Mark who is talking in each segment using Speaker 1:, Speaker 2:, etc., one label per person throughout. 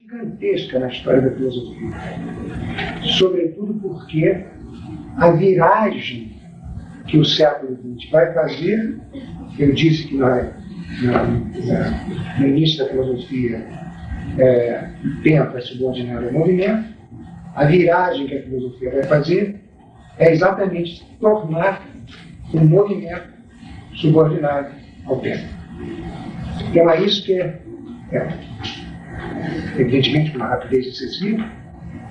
Speaker 1: gigantesca na história da filosofia. Sobretudo porque a viragem que o século XX vai fazer, eu disse que nós, no início da filosofia, é, o tempo é subordinado ao movimento, a viragem que a filosofia vai fazer é exatamente tornar o movimento subordinado ao tempo. Então é isso que é, é evidentemente com uma rapidez excessiva,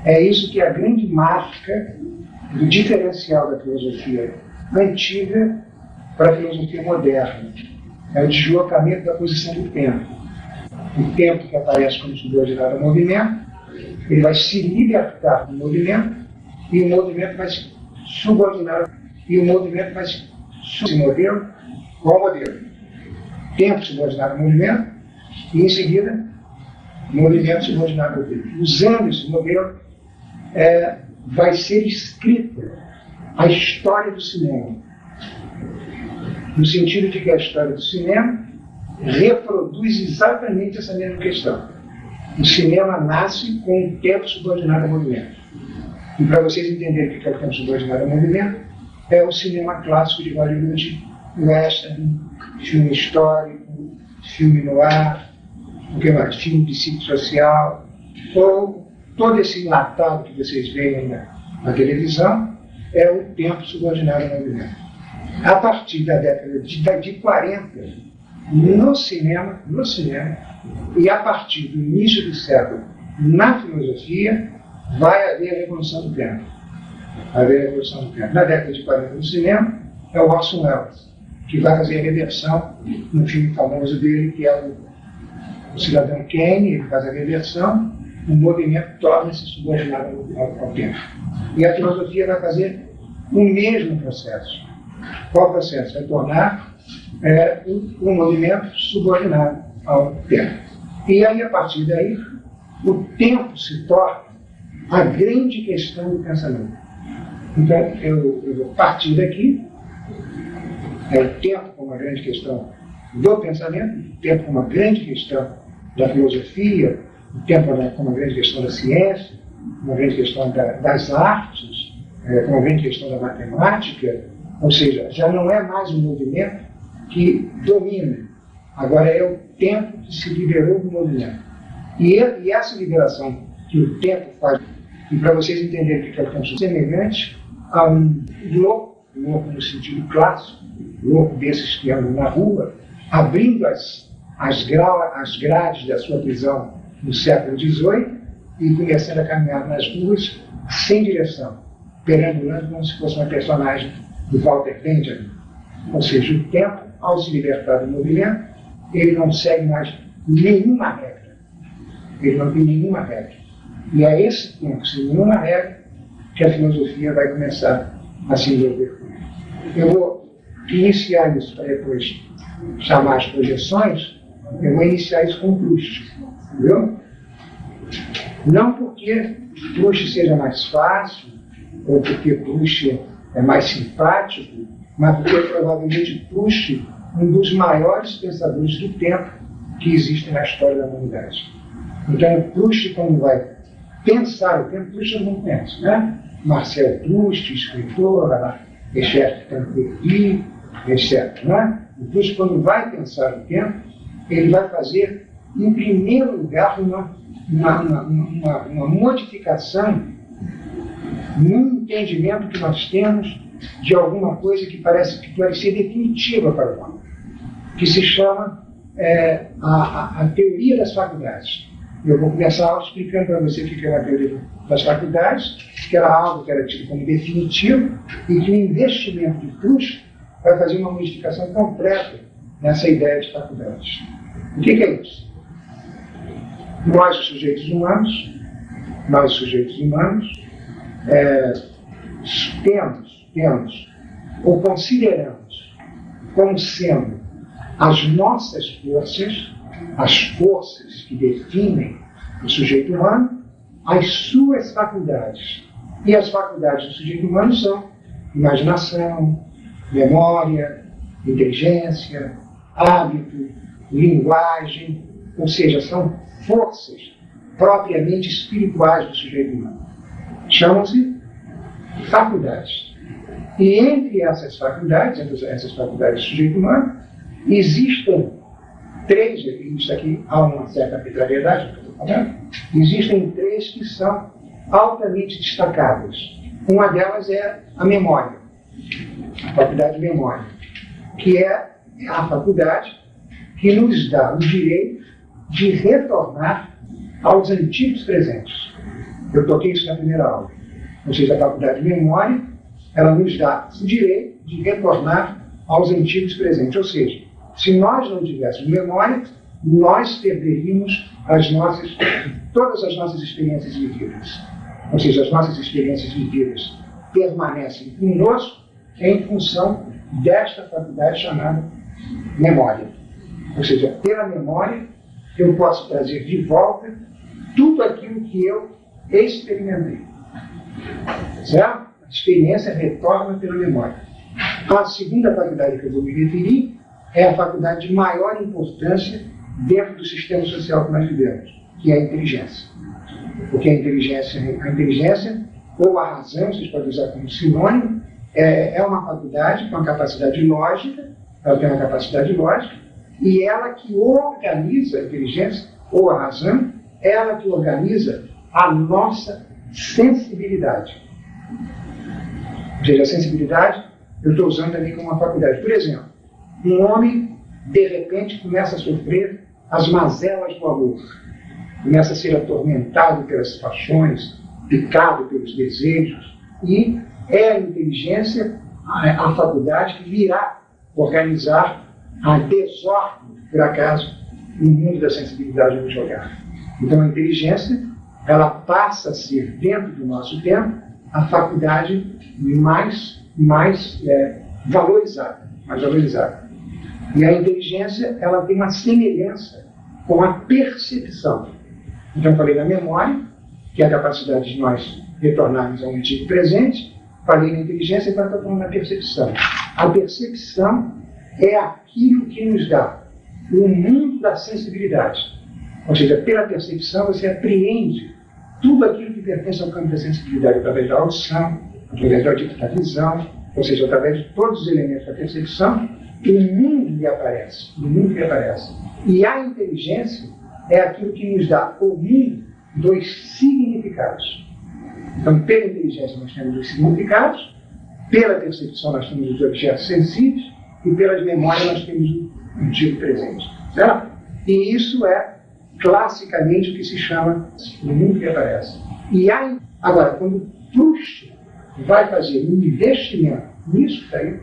Speaker 1: é isso que é a grande marca do diferencial da filosofia antiga para a filosofia moderna. É o deslocamento da posição do tempo. O tempo que aparece como subordinado ao movimento, ele vai se libertar do movimento e o movimento vai se subordinar e o movimento vai se modelo qual modelo? Tempo subordinado ao movimento e em seguida movimento subordinado ao tempo. Usando esse modelo, é, vai ser escrita a história do cinema. No sentido de que a história do cinema reproduz exatamente essa mesma questão. O cinema nasce com o tempo subordinado ao movimento. E para vocês entenderem o que é o tempo subordinado ao movimento, é o cinema clássico de Hollywood, western, filme histórico, filme no ar, o que mais? Filme psicossocial, ou todo esse enlatado que vocês veem na, na televisão, é o tempo subordinado ao movimento. A partir da década de, de 40, no cinema, no cinema, e a partir do início do século, na filosofia, vai haver a revolução do tempo. Vai haver a revolução do tempo. Na década de 40, no cinema, é o Orson Welles, que vai fazer a reversão no filme famoso dele, que é o, o Cidadão Kane, ele faz a reversão, o movimento torna-se subordinado ao, ao tempo. E a filosofia vai fazer o mesmo processo. Qual processo? Vai tornar é, o movimento subordinado ao tempo. E aí, a partir daí, o tempo se torna a grande questão do pensamento. Então, eu, eu vou partir daqui, é o tempo como uma grande questão do pensamento, o tempo como uma grande questão da filosofia, o tempo como uma grande questão da ciência, uma grande questão da, das artes, é, como uma grande questão da matemática, ou seja, já não é mais um movimento que domina, agora é o tempo que se liberou do movimento. E, e essa liberação que o tempo faz, e para vocês entenderem o que é o tempo, semelhante a um louco, louco no sentido clássico, louco desses que andam na rua, abrindo as, as, as grades da sua prisão no século XVIII e começando a caminhar nas ruas sem direção, perambulando como se fosse uma personagem do Walter Benjamin. Ou seja, o tempo, ao se libertar do movimento, ele não segue mais nenhuma regra. Ele não tem nenhuma regra. E é esse tempo, sem nenhuma regra, que a filosofia vai começar a se envolver com ele. Eu vou iniciar isso para depois chamar as projeções, eu vou iniciar isso com Proust. Entendeu? Não porque Proust seja mais fácil, ou porque Proust é mais simpático, mas porque provavelmente Proust um dos maiores pensadores do tempo que existe na história da humanidade. Então, Proust, quando vai pensar o tempo, Proust não pensa, né? Marcel Proust, escritor, Echert Tanquery, etc. Né? O Proust, quando vai pensar o tempo, ele vai fazer, em primeiro lugar, uma, uma, uma, uma, modificação no entendimento que nós temos de alguma coisa que parece que pode ser definitiva para homem, que se chama é, a, a, a, teoria das faculdades. Eu vou começar explicando para você o que é a teoria das faculdades, que era algo que era tido como definitivo e que o investimento de Proust vai fazer uma modificação completa nessa ideia de faculdades. O que, que é isso? Nós, os sujeitos humanos, nós, sujeitos humanos, é, temos, temos ou consideramos como sendo as nossas forças, as forças que definem o sujeito humano, as suas faculdades. E as faculdades do sujeito humano são imaginação, memória, inteligência, hábito, linguagem, ou seja, são forças propriamente espirituais do sujeito humano. Chamam-se faculdades. E entre essas faculdades, entre essas faculdades do sujeito humano, existem três, isso aqui há uma certa arbitrariedade que eu estou falando, existem três que são altamente destacadas. Uma delas é a memória, faculdade de memória, que é a faculdade que nos dá o direito de retornar aos antigos presentes. Eu toquei isso na primeira aula. Ou seja, a faculdade de memória, ela nos dá o direito de retornar aos antigos presentes. Ou seja, se nós não tivéssemos memória, nós perderíamos as nossas, todas as nossas experiências vividas. Ou seja, as nossas experiências vividas permanecem conosco em função desta faculdade chamada memória. Ou seja, pela memória, eu posso trazer de volta tudo aquilo que eu experimentei. Certo? A experiência retorna pela memória. A segunda faculdade que eu vou me referir é a faculdade de maior importância dentro do sistema social que nós vivemos, que é a inteligência. Porque a inteligência, a inteligência ou a razão, vocês podem usar como sinônimo, é, é uma faculdade com uma capacidade lógica, ela tem uma capacidade lógica, e ela que organiza a inteligência ou a razão, ela que organiza a nossa sensibilidade. Ou seja, a sensibilidade eu estou usando também como uma faculdade. Por exemplo, um homem, de repente, começa a sofrer as mazelas do amor, começa a ser atormentado pelas paixões, picado pelos desejos, e é a inteligência, a, a faculdade que virá organizar a desordem, por acaso, no mundo da sensibilidade onde jogar. Então a inteligência, ela passa a ser, dentro do nosso tempo, a faculdade mais, mais é, valorizada, mais valorizada. E a inteligência, ela tem uma semelhança com a percepção. Então, eu falei da memória, que é a capacidade de nós retornarmos ao antigo presente, falei na inteligência agora estou falando da percepção. A percepção é aquilo que nos dá o mundo da sensibilidade. Ou seja, pela percepção você apreende tudo aquilo que pertence ao campo da sensibilidade através da audição, através da visão, ou seja, através de todos os elementos da percepção, o mundo lhe aparece. O mundo lhe aparece. E a inteligência é aquilo que nos dá o mundo dos significados. Então, pela inteligência nós temos os significados, pela percepção nós temos os objetos sensíveis e pelas memórias nós temos o antigo presente. Certo? E isso é classicamente o que se chama o mundo que aparece. E aí, agora, quando Proust vai fazer um investimento nisso que está aí,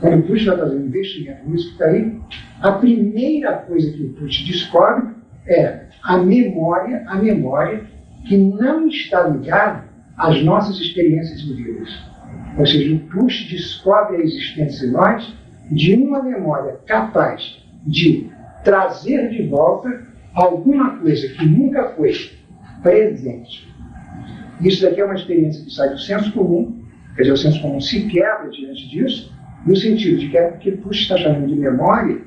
Speaker 1: quando o Proust vai fazer um investimento nisso que está aí, a primeira coisa que o Proust descobre é a memória, a memória que não está ligada às nossas experiências vividas. Ou seja, o Proust descobre a existência em nós de uma memória capaz de trazer de volta alguma coisa que nunca foi presente. Isso daqui é uma experiência que sai do senso comum, quer dizer, o senso comum se quebra diante disso, no sentido de que o que Proust está chamando de memória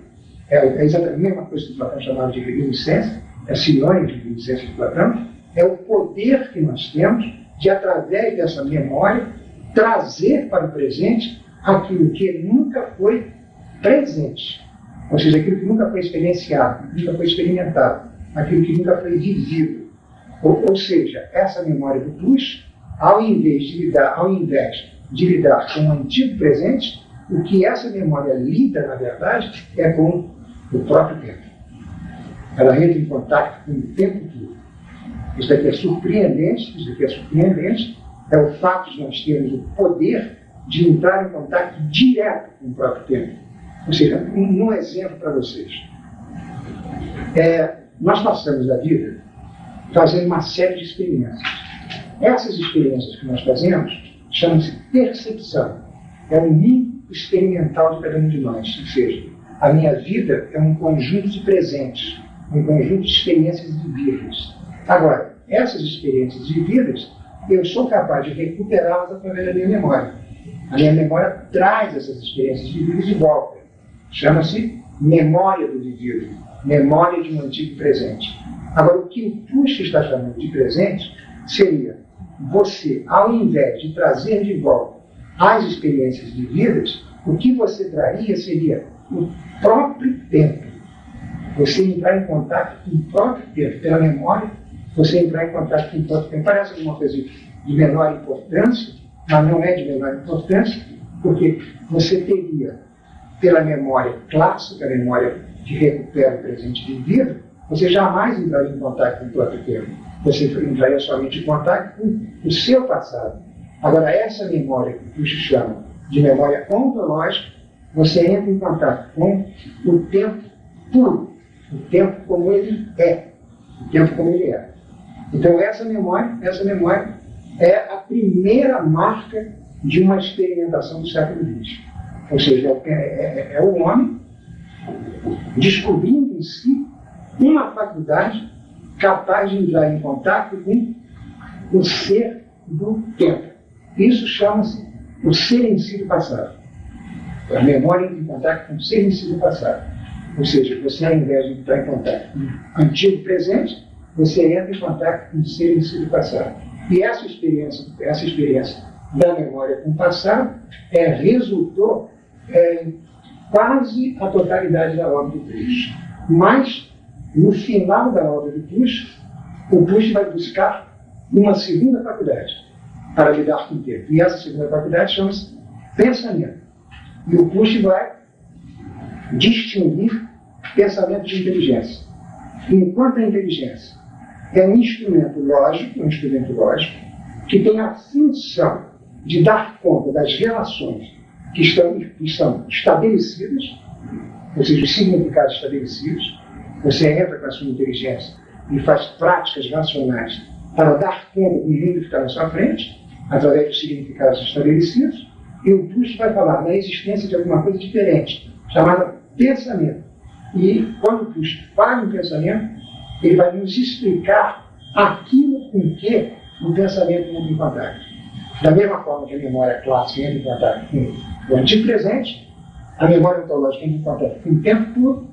Speaker 1: é, é exatamente a mesma coisa que Platão chamava de reminiscência, é sinônimo de reminiscência de Platão, é o poder que nós temos de, através dessa memória, trazer para o presente aquilo que nunca foi presente. Ou seja, aquilo que nunca foi experienciado, nunca foi experimentado, aquilo que nunca foi vivido. Ou, ou seja, essa memória do plus, ao invés de lidar, ao invés de lidar com o antigo presente, o que essa memória lida, na verdade, é com o próprio tempo. Ela entra em contato com o tempo todo. Isso daqui é surpreendente, isso daqui é surpreendente, é o fato de nós termos o poder de entrar em contato direto com o próprio tempo. Ou seja, um, um exemplo para vocês. É, nós passamos a vida fazendo uma série de experiências. Essas experiências que nós fazemos chamam-se percepção. É o mundo experimental de cada um de nós. Ou seja, a minha vida é um conjunto de presentes, um conjunto de experiências vividas. Agora, essas experiências vividas, eu sou capaz de recuperá-las através da minha memória. A minha memória traz essas experiências vividas de volta. Chama-se memória do vivido, memória de um antigo presente. Agora, o que o Proust está chamando de presente seria você, ao invés de trazer de volta as experiências vividas, o que você traria seria o próprio tempo. Você entrar em contato com o próprio tempo, pela memória, você entrar em contato com o próprio tempo. Parece alguma coisa de menor importância, mas não é de menor importância, porque você teria, pela memória clássica, a memória que recupera o presente vivido, você jamais entraria em contato com o próprio tempo. Você entraria somente em contato com o seu passado. Agora, essa memória que o chama de memória ontológica, você entra em contato com o tempo puro, o tempo como ele é, o tempo como ele é. Então, essa memória, essa memória é a primeira marca de uma experimentação do século XX. Ou seja, é, é, é, é o homem descobrindo em si uma faculdade capaz de entrar em contato com o ser do tempo. Isso chama-se o ser em si do passado. A memória entra em contato com o ser em si do passado. Ou seja, você, ao invés de entrar em contato com o antigo presente, você entra em contato com o ser em si do passado. E essa experiência, essa experiência da memória com o passado é, resultou é, quase a totalidade da obra do Proust. Mas, no final da obra do Proust, o Proust vai buscar uma segunda faculdade para lidar com o tempo. E essa segunda faculdade chama-se pensamento. E o Proust vai distinguir pensamento de inteligência. Enquanto a inteligência é um instrumento lógico, um instrumento lógico, que tem a função de dar conta das relações que estão, que estão estabelecidas, ou seja, os significados estabelecidos. Você entra com a sua inteligência e faz práticas racionais para dar conta do mundo que está na sua frente, através dos significados estabelecidos, e o Proust vai falar na existência de alguma coisa diferente, chamada pensamento. E quando o Proust fala em pensamento, ele vai nos explicar aquilo com que o pensamento entra em contato. Da mesma forma que a memória clássica entra em contato com o antigo presente, a memória ontológica entra em contato com o tempo puro,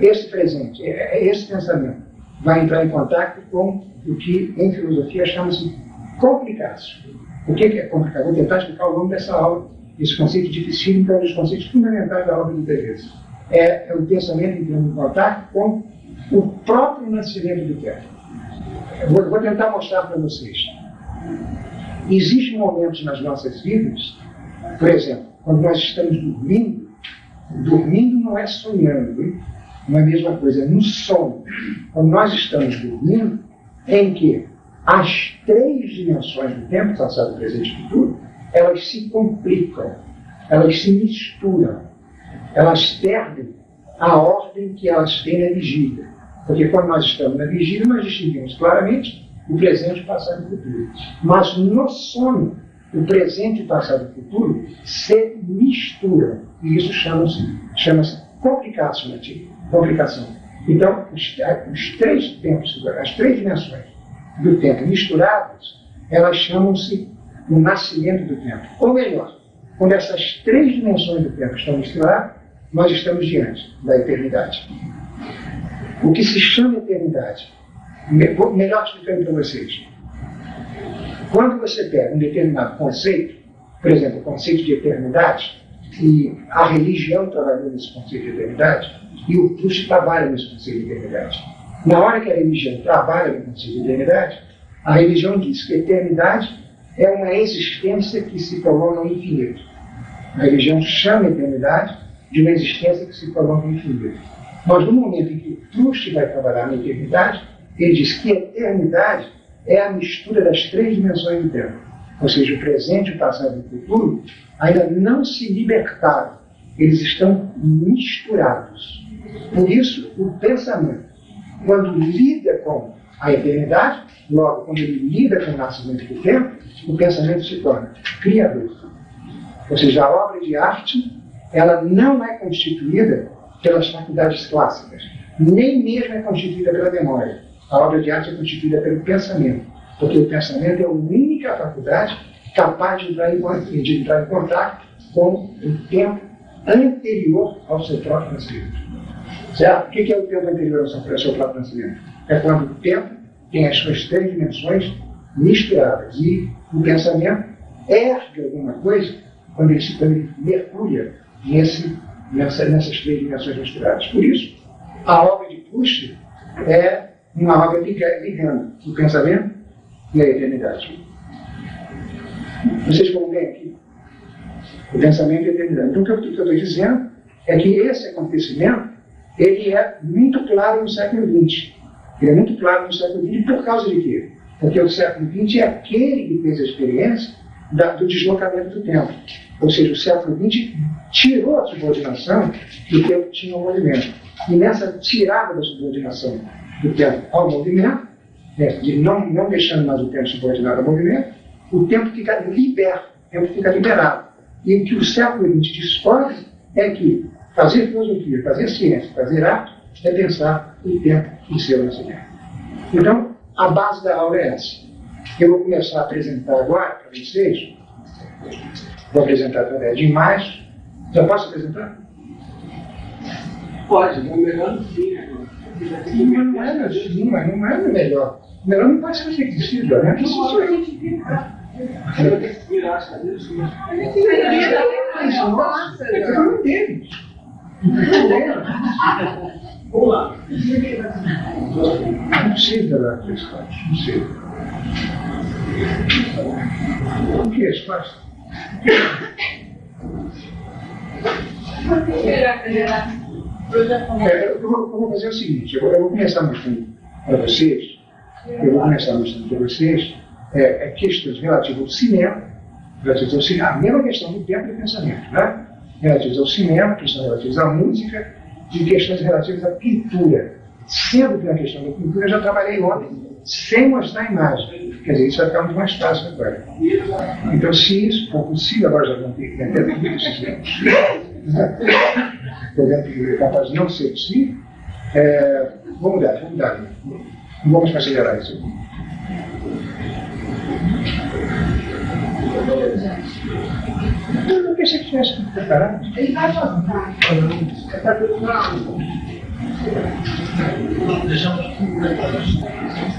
Speaker 1: esse presente, é, é, esse pensamento vai entrar em contato com o que em filosofia chama-se complicácio. O que é complicado? Vou tentar explicar ao longo dessa aula esse conceito difícil, então, é um dos conceitos fundamentais da obra de Teresa. É, é o pensamento entrando em contato com o próprio nascimento do tempo. Vou, vou tentar mostrar para vocês. Existem momentos nas nossas vidas, por exemplo, quando nós estamos dormindo, dormindo não é sonhando, hein? não é a mesma coisa, é no sono. Quando nós estamos dormindo, em que as três dimensões do tempo, passado, presente e futuro, elas se complicam, elas se misturam, elas perdem a ordem que elas têm na vigília. Porque quando nós estamos na vigília, nós distinguimos claramente o presente, o passado e o futuro. Mas no sono, o presente, o passado e o futuro se misturam. E isso chama-se chama complicação. complicação. Então, os, os três tempos, as três dimensões do tempo misturadas, elas chamam-se o nascimento do tempo. Ou melhor, quando essas três dimensões do tempo estão misturadas, nós estamos diante da eternidade. O que se chama eternidade, melhor explicando para vocês, quando você pega um determinado conceito, por exemplo, o conceito de eternidade, e a religião trabalhou nesse conceito de eternidade, e o Proust trabalha nesse conceito de eternidade. Na hora que a religião trabalha no conceito de eternidade, a religião diz que a eternidade é uma existência que se prolonga no infinito. A religião chama a eternidade de uma existência que se prolonga no infinito. Mas no momento em que Proust vai trabalhar na eternidade, ele diz que a eternidade é a mistura das três dimensões do tempo. Ou seja, o presente, o passado e o futuro ainda não se libertaram. Eles estão misturados. Por isso, o pensamento, quando lida com a eternidade, logo, quando ele lida com o nascimento do tempo, o pensamento se torna criador. Ou seja, a obra de arte, ela não é constituída pelas faculdades clássicas, nem mesmo é constituída pela memória. A obra de arte é constituída pelo pensamento, porque o pensamento é a única faculdade capaz de entrar em, de entrar em contato com o tempo anterior ao seu próprio nascimento. Certo? O que é o tempo anterior ao seu, próprio nascimento? é quando o tempo tem as suas três dimensões misturadas. E o pensamento ergue alguma coisa quando ele, quando ele mergulha nesse, nessa, nessas três dimensões misturadas. Por isso, a obra de Proust é uma obra ligando o pensamento e a eternidade. Vocês vão ver aqui o pensamento e a eternidade. Então, o que eu estou dizendo é que esse acontecimento ele é muito claro no século XX. Ele é muito claro no século XX por causa de quê? Porque o século XX é aquele que fez a experiência da, do deslocamento do tempo. Ou seja, o século XX tirou a subordinação que o tempo tinha ao movimento. E nessa tirada da subordinação do tempo ao movimento, né, de não, não deixando mais o tempo subordinado ao movimento, o tempo fica liberto, o tempo fica liberado. E o que o século XX descobre é que fazer filosofia, fazer ciência, fazer arte, é pensar o tempo em seu nascimento. Então, a base da aula é essa. Eu vou começar a apresentar agora para vocês, vou apresentar através de imagens. Já posso apresentar?
Speaker 2: Pode, é melhor no fim agora.
Speaker 1: Não é, não, mas não é melhor. Melhor não pode ser requisito, né? Que isso é.
Speaker 2: Eu ter que virar as cadeiras.
Speaker 1: Nossa, eu não entendo.
Speaker 2: Vamos lá.
Speaker 1: Não precisa dar três partes, não precisa. O que é eu, vou, eu vou fazer o seguinte, eu eu vou começar mostrando para vocês, eu vou começar mostrando para vocês é, é questões relativas ao cinema, relativas ao cinema, a mesma questão do tempo e do pensamento, né? relativas ao cinema, questões relativas à música e questões relativas à pintura. Sendo que na questão da pintura eu já trabalhei ontem sem mostrar a imagem. Quer dizer, isso vai ficar muito mais fácil agora. Então, se isso for possível, agora já vão ter que até ter Podendo capaz de não ser possível, é, vamos mudar, vamos mudar. Não vamos considerar isso. Eu não pensei que tivesse preparado.
Speaker 3: Ele vai voltar.
Speaker 1: Está tudo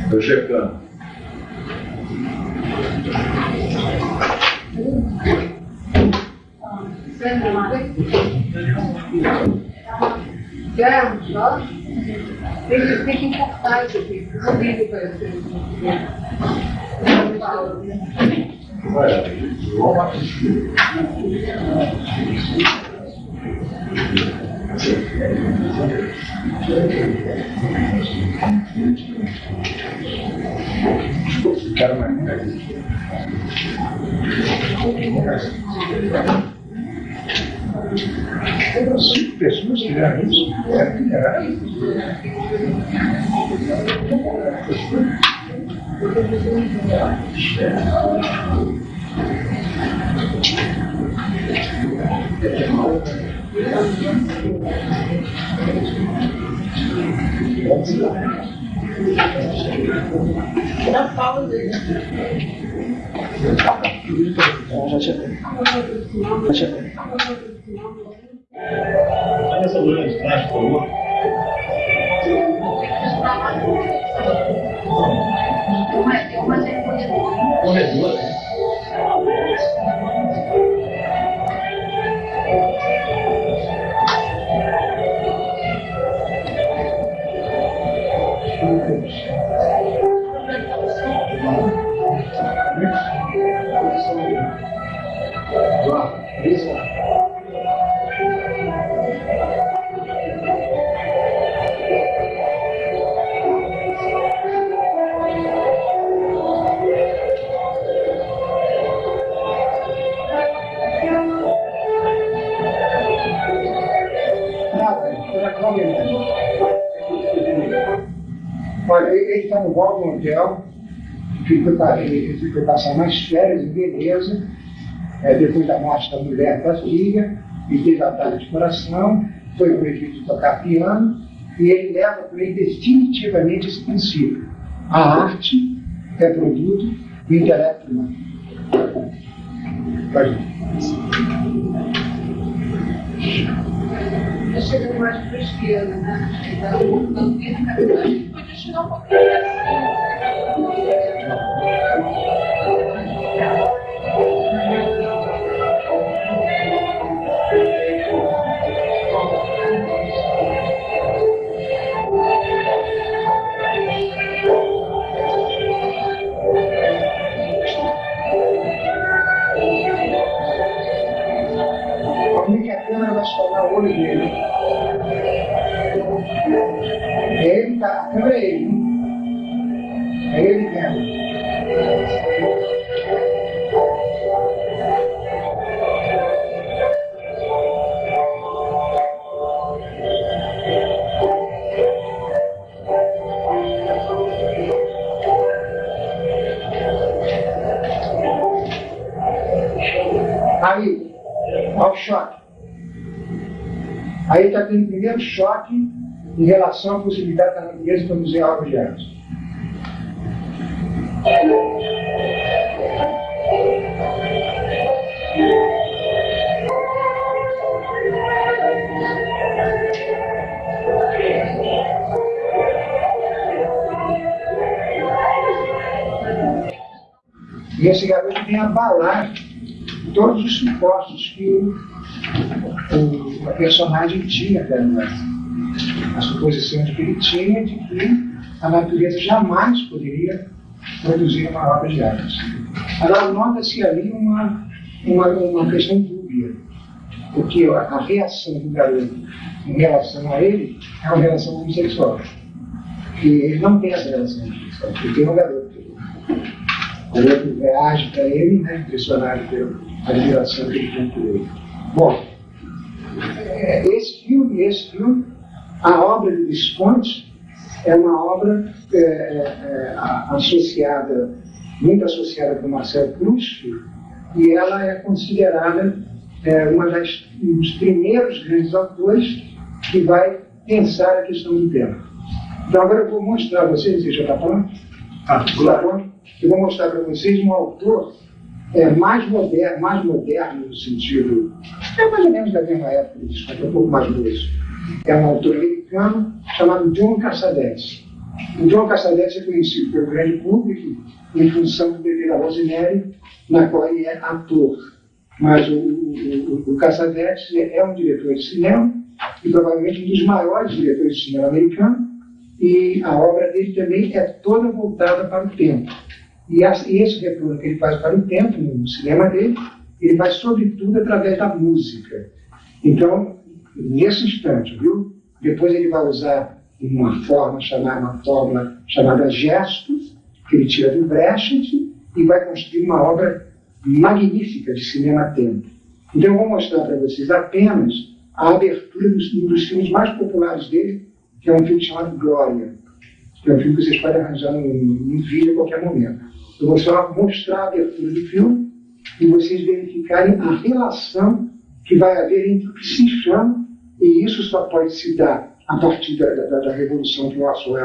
Speaker 4: Estou checando.
Speaker 3: Vamos. Tem que, tem que importar isso aqui. Não ligo para vocês.
Speaker 1: Quero mais. Cinco pessoas fizeram isso. É, é.
Speaker 2: Já tinha. Já tinha.
Speaker 4: Essa luz de trás, por favor.
Speaker 1: Olha, ficou passar mais férias em beleza, é, depois da morte da mulher da filha, e teve ataque de coração, foi proibido de tocar piano, e ele leva por ele definitivamente esse princípio. A arte é produto do intelecto humano. Pode ir.
Speaker 3: Tá chegando mais para a esquerda, né? Então, não tem caminho.
Speaker 1: Como é vai soltar o olho dele? É ele, tá? A câmera é ele. Primeiro choque em relação à possibilidade da natureza de arte. E esse garoto vem abalar todos os supostos que o, o, personagem tinha agora. A suposição de que ele tinha de que a natureza jamais poderia produzir uma obra de arte. Agora, nota-se ali uma, uma, uma questão dúbia, porque a, a reação do garoto em relação a ele é uma relação homossexual. E ele não tem essa relação homossexual, porque tem um garoto. O garoto reage para ele, né, impressionado pela admiração que ele tem por ele. Bom, esse filme, esse filme, a obra de Visconti é uma obra é, é, associada, muito associada com Marcel Proust, e ela é considerada é, uma das, um dos primeiros grandes autores que vai pensar a questão do tempo. Então agora eu vou mostrar a vocês, você já está pronto? Ah, claro. Eu vou mostrar para vocês um autor é, mais moderno, mais moderno no sentido, é mais ou menos da mesma época, desculpa, um pouco mais moço. É um autor americano chamado John Cassavetes. O John Cassavetes é conhecido pelo grande público em função do bebê da Rosemary, na qual ele é ator. Mas o, o, o Cassavetes é, é um diretor de cinema e provavelmente um dos maiores diretores de cinema americano e a obra dele também é toda voltada para o tempo. E esse retorno que ele faz para o tempo, no cinema dele, ele vai sobretudo através da música. Então, nesse instante, viu? Depois ele vai usar uma forma chamada, uma fórmula chamada gestos, que ele tira do Brecht, e vai construir uma obra magnífica de cinema-tempo. Então eu vou mostrar para vocês apenas a abertura de um dos filmes mais populares dele, que é um filme chamado Glória, que é um filme que vocês podem arranjar no vídeo a qualquer momento. Eu vou só mostrar a abertura do filme e vocês verificarem a relação que vai haver entre o que se chama, e isso só pode se dar a partir da, da, da revolução que o Orson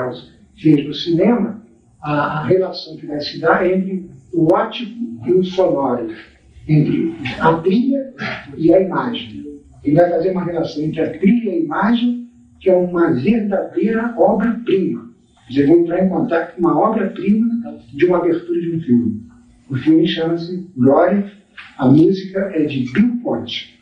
Speaker 1: fez no cinema, a, a, relação que vai se dar entre o ótico e o sonoro, entre a trilha e a imagem. Ele vai fazer uma relação entre a trilha e a imagem, que é uma verdadeira obra-prima. Vocês vão entrar em contato com uma obra-prima de uma abertura de um filme. O filme chama-se Glória, a música é de Bill Ponte.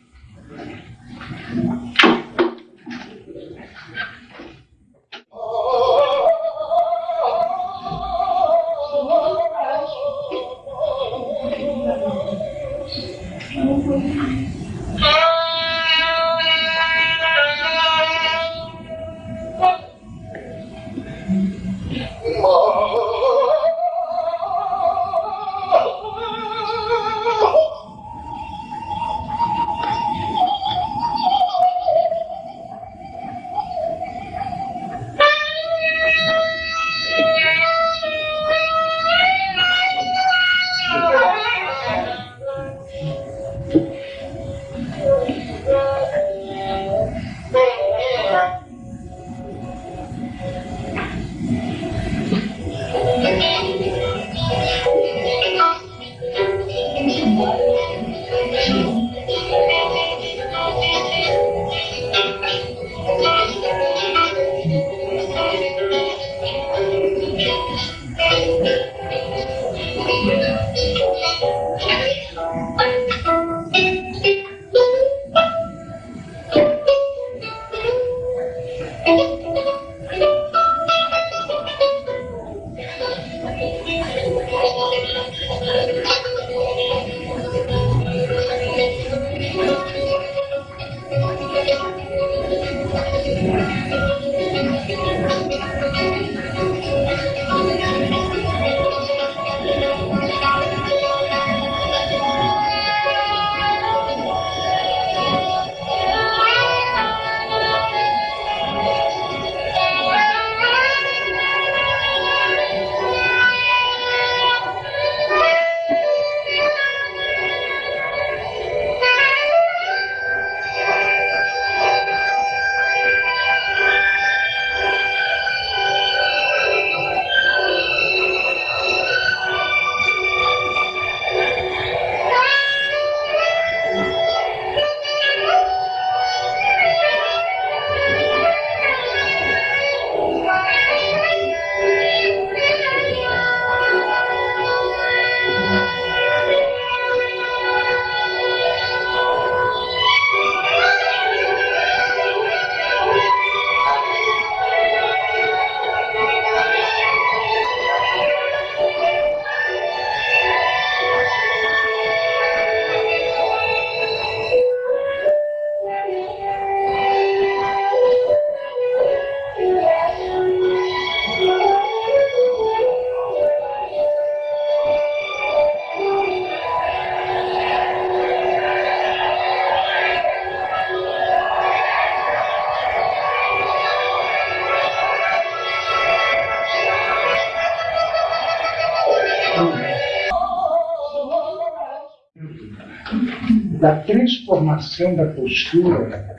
Speaker 1: Transformação da postura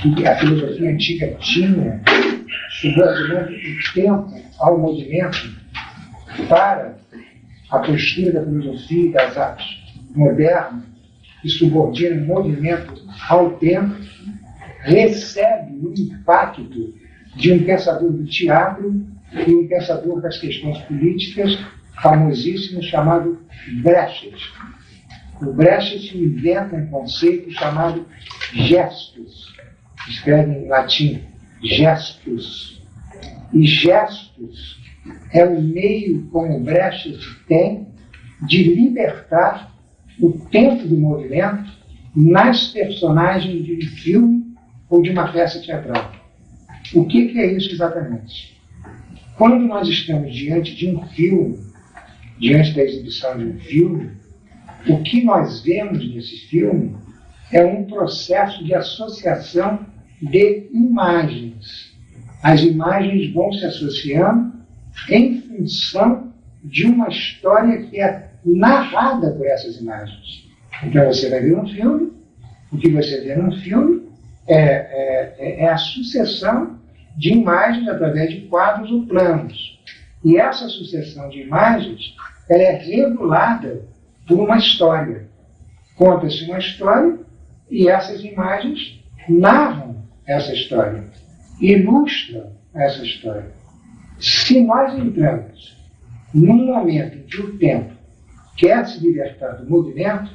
Speaker 1: que a filosofia antiga tinha, subordinando o tempo ao movimento, para a postura da filosofia e das artes modernas, que subordina o movimento ao tempo, recebe o impacto de um pensador do teatro e um pensador das questões políticas famosíssimo chamado Brecht. O Brecht inventa um conceito chamado gestos, escreve em latim gestus. E gestus é o meio como o Brecht tem de libertar o tempo do movimento nas personagens de um filme ou de uma peça teatral. O que, que é isso exatamente? Quando nós estamos diante de um filme, diante da exibição de um filme, o que nós vemos nesse filme é um processo de associação de imagens. As imagens vão se associando em função de uma história que é narrada por essas imagens. Então você vai ver um filme, o que você vê num filme é, é, é a sucessão de imagens através de quadros ou planos. E essa sucessão de imagens ela é regulada por uma história. Conta-se uma história e essas imagens narram essa história, ilustram essa história. Se nós entramos num momento em que o tempo quer se libertar do movimento,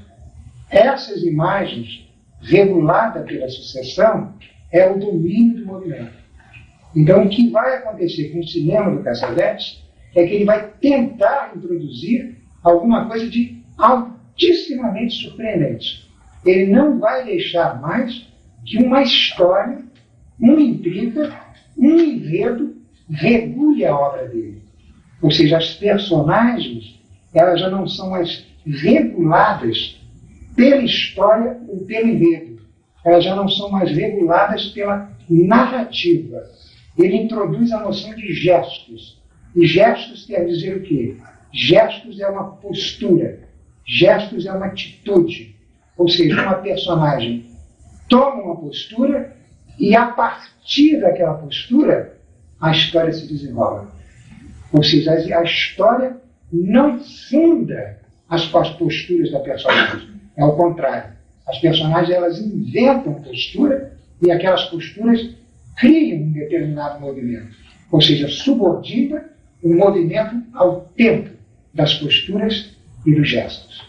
Speaker 1: essas imagens, reguladas pela sucessão, é o domínio do movimento. Então, o que vai acontecer com o cinema do Cassavetes é que ele vai tentar introduzir alguma coisa de altissimamente surpreendente. Ele não vai deixar mais que uma história, uma intriga, um enredo regule a obra dele. Ou seja, as personagens, elas já não são mais reguladas pela história ou pelo enredo. Elas já não são mais reguladas pela narrativa. Ele introduz a noção de gestos. E gestos quer dizer o quê? Gestos é uma postura, gestos é uma atitude. Ou seja, uma personagem toma uma postura e a partir daquela postura a história se desenrola. Ou seja, a história não funda as posturas da personagem. É o contrário. As personagens elas inventam postura e aquelas posturas criam um determinado movimento. Ou seja, subordina o movimento ao tempo das posturas dos gestos.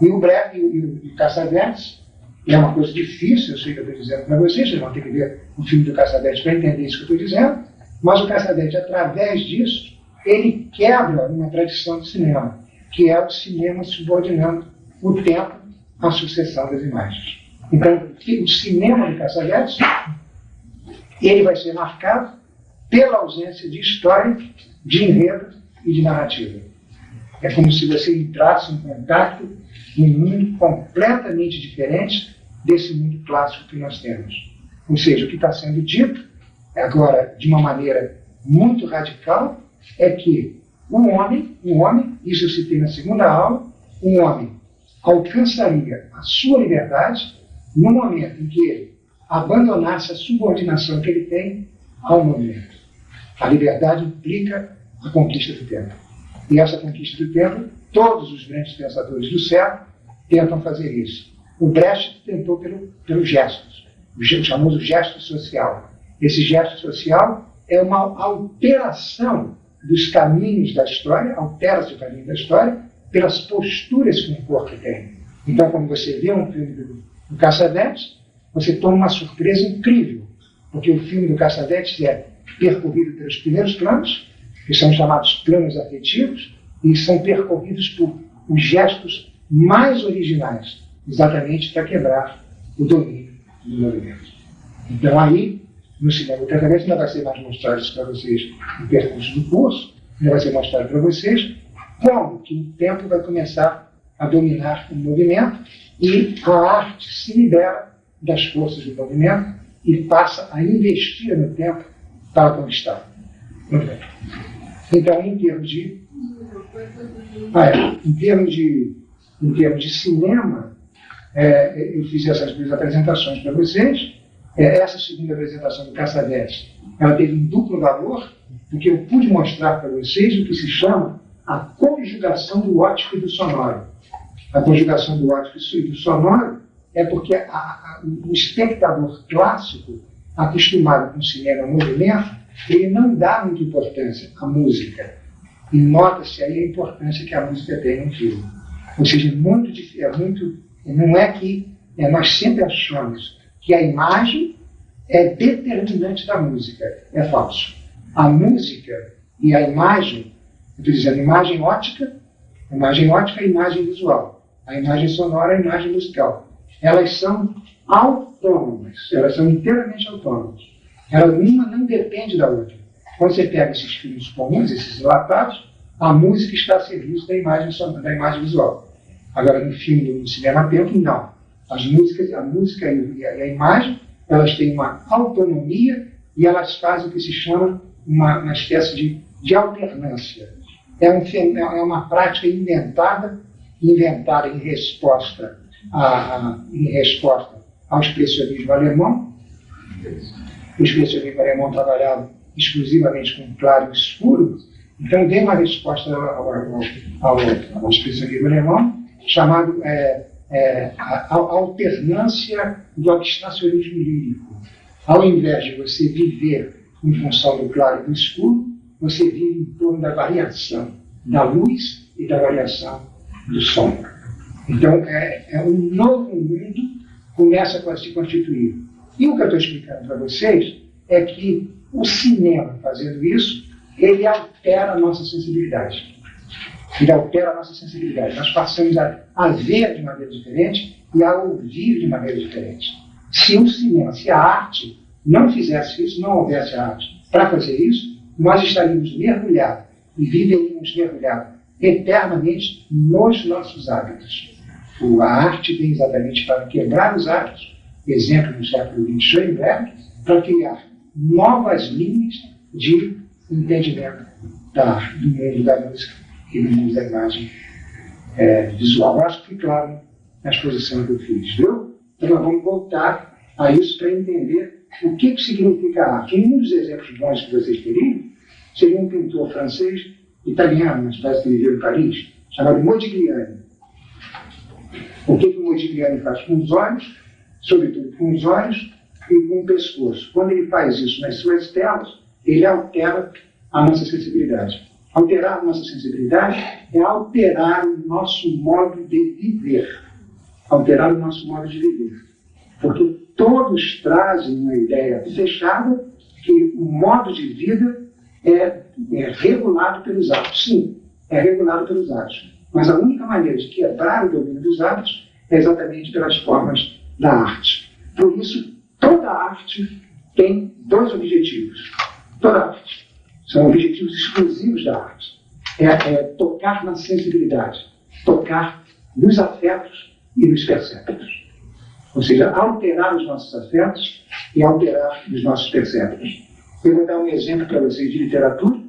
Speaker 1: E o breve e o, e Caçavetes, é uma coisa difícil, eu sei que eu estou dizendo para vocês, vocês vão ter que ver o filme do Caçavetes para entender isso que eu estou dizendo, mas o Caçavetes, através disso, ele quebra uma tradição do cinema, que é o cinema subordinando o tempo à sucessão das imagens. Então, o cinema de Cassavetes, ele vai ser marcado pela ausência de história, de enredo e de narrativa. É como se você entrasse em contato em um mundo completamente diferente desse mundo clássico que nós temos. Ou seja, o que está sendo dito, agora de uma maneira muito radical, é que um homem, um homem, isso eu citei na segunda aula, um homem alcançaria a sua liberdade no momento em que ele abandonasse a subordinação que ele tem ao movimento. A liberdade implica a conquista do tempo. E essa conquista do tempo, todos os grandes pensadores do século tentam fazer isso. O Brecht tentou pelo, pelo gesto, o famoso gesto social. Esse gesto social é uma alteração dos caminhos da história, altera-se o caminho da história pelas posturas que um corpo tem. Então, quando você vê um filme do, do Cassavetes, você toma uma surpresa incrível, porque o filme do Cassavetes é percorrido pelos primeiros planos, que são chamados planos afetivos, e são percorridos por os gestos mais originais, exatamente para quebrar o domínio do movimento. Então aí, no cinema Cassavetes, não vai ser mais mostrado isso para vocês no percurso do curso, não vai ser mostrado para vocês como que o tempo vai começar a dominar o movimento e a arte se libera das forças do movimento e passa a investir no tempo para conquistar. Muito bem. Então, em termos de. Ah, é, em termos de, em termos de cinema, é, eu fiz essas duas apresentações para vocês. É, essa segunda apresentação do Caçadete, ela teve um duplo valor, porque eu pude mostrar para vocês o que se chama a conjugação do ótico e do sonoro. A conjugação do ótico e do sonoro é porque a, a, o espectador clássico, acostumado com o cinema movimento, ele não dá muita importância à música. E nota-se aí a importância que a música tem no filme. Ou seja, é muito, é muito não é que é, nós sempre achamos que a imagem é determinante da música. É falso. A música e a imagem, estou dizendo imagem ótica, imagem ótica e imagem visual. A imagem sonora e a imagem musical. Elas são autônomas, elas são inteiramente autônomas. Ela, uma não depende da outra. Quando você pega esses filmes comuns, esses enlatados, a música está a serviço da imagem, da imagem visual. Agora, no filme, no cinema tempo, não. As músicas, a música e a, e a imagem, elas têm uma autonomia e elas fazem o que se chama uma, uma espécie de, de alternância. É, um, é uma prática inventada, inventada em resposta, a, a, em resposta ao expressionismo alemão, o expressionismo alemão trabalhava exclusivamente com claro e escuro, então dei uma resposta ao, ao, ao, ao expressionismo alemão, chamado é, é, a, a alternância do abstracionismo lírico. Ao invés de você viver em função do claro e do escuro, você vive em torno da variação da luz e da variação do som. Então, é, é um novo mundo começa a se constituir. E o que eu estou explicando para vocês é que o cinema, fazendo isso, ele altera a nossa sensibilidade. Ele altera a nossa sensibilidade. Nós passamos a, a ver de maneira diferente e a ouvir de maneira diferente. Se o cinema, se a arte não fizesse isso, não houvesse arte para fazer isso, nós estaríamos mergulhados e viveríamos mergulhados eternamente nos nossos hábitos. A arte vem exatamente para quebrar os hábitos, exemplo no século XX, Schoenberg, para criar novas linhas de entendimento da, do mundo da música e do mundo da imagem é, visual. Acho que claro na exposição que eu fiz, viu? Então nós vamos voltar a isso para entender o que, que significa arte. Um dos exemplos bons que vocês teriam seria um pintor francês, italiano, uma espécie que viveu em Paris, chamado Modigliani. O que, que o Modigliani faz com os olhos, sobretudo com os olhos e com o pescoço? Quando ele faz isso nas suas telas, ele altera a nossa sensibilidade. Alterar a nossa sensibilidade é alterar o nosso modo de viver. Alterar o nosso modo de viver. Porque todos trazem uma ideia fechada que o modo de vida é é regulado pelos atos. Sim, é regulado pelos atos. Mas a única maneira de quebrar o domínio dos atos é exatamente pelas formas da arte. Por isso, toda arte tem dois objetivos. Toda arte. São objetivos exclusivos da arte. É, é tocar na sensibilidade, tocar nos afetos e nos perceptos. Ou seja, alterar os nossos afetos e alterar os nossos perceptos. Eu vou dar um exemplo para vocês de literatura,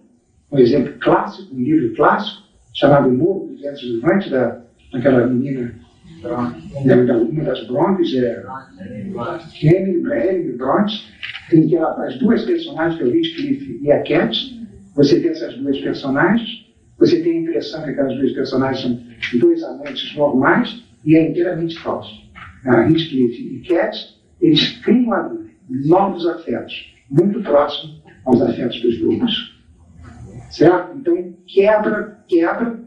Speaker 1: um exemplo clássico, um livro clássico, chamado Morro dos Ventos Levantes, da, daquela menina, da, da, uma das Brontes, é Emily Bronte, em que ela faz duas personagens, que é o Heathcliff e a Cat. Você tem essas duas personagens, você tem a impressão que aquelas duas personagens são dois amantes normais, e é inteiramente falso. A Heathcliff e Cat, eles criam ali novos afetos, muito próximos aos afetos dos lobos. Certo? Então, quebra, quebra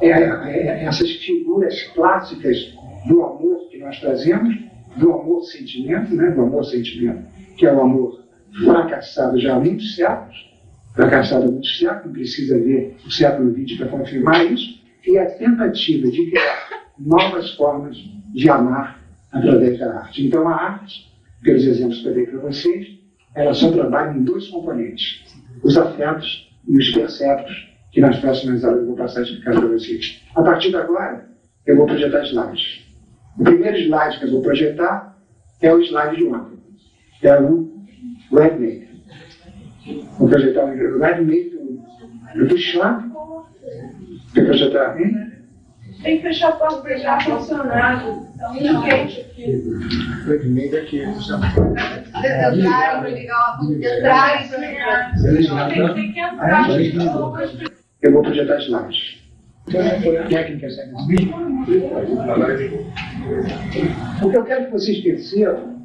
Speaker 1: é, é, essas figuras clássicas do amor que nós trazemos, do amor-sentimento, né? do amor-sentimento, que é o amor fracassado já há muitos séculos, fracassado há muitos séculos, precisa ver o século XX para confirmar isso, e a tentativa de criar novas formas de amar através da arte. Então, a arte, pelos exemplos que eu dei para vocês, ela só trabalha em dois componentes: os afetos e os perceptos, que nas próximas aulas eu vou passar a explicar para vocês. A partir de agora, eu vou projetar slides. O primeiro slide que eu vou projetar é o slide de ontem, é o Redmade. Vou projetar o Redmade do, Schwab. Quer projetar? Hein?
Speaker 3: Tem que fechar a porta para já funcionado. Então, não quente aqui.
Speaker 1: Redmade aqui.
Speaker 3: Entrar, ligar entrar e Tem que entrar.
Speaker 1: Eu vou projetar slides. Técnicas O que eu quero que vocês percebam,